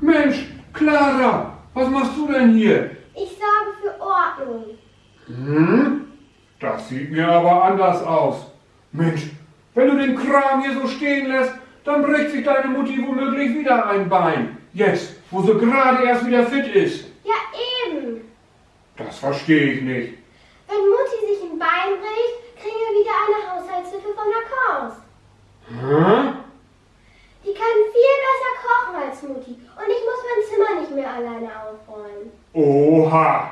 Mensch, Clara, was machst du denn hier? Ich sorge für Ordnung. Hm? Das sieht mir aber anders aus. Mensch, wenn du den Kram hier so stehen lässt, dann bricht sich deine Mutti womöglich wieder ein Bein. Jetzt, wo sie gerade erst wieder fit ist. Ja, eben. Das verstehe ich nicht. Wenn Mutti sich ein Bein bricht, kriegen wir wieder eine Haushaltshilfe von der Kaus. Hm? Die kann viel besser kochen als Mutti. Und ich muss mein Zimmer nicht mehr alleine aufräumen. Oha!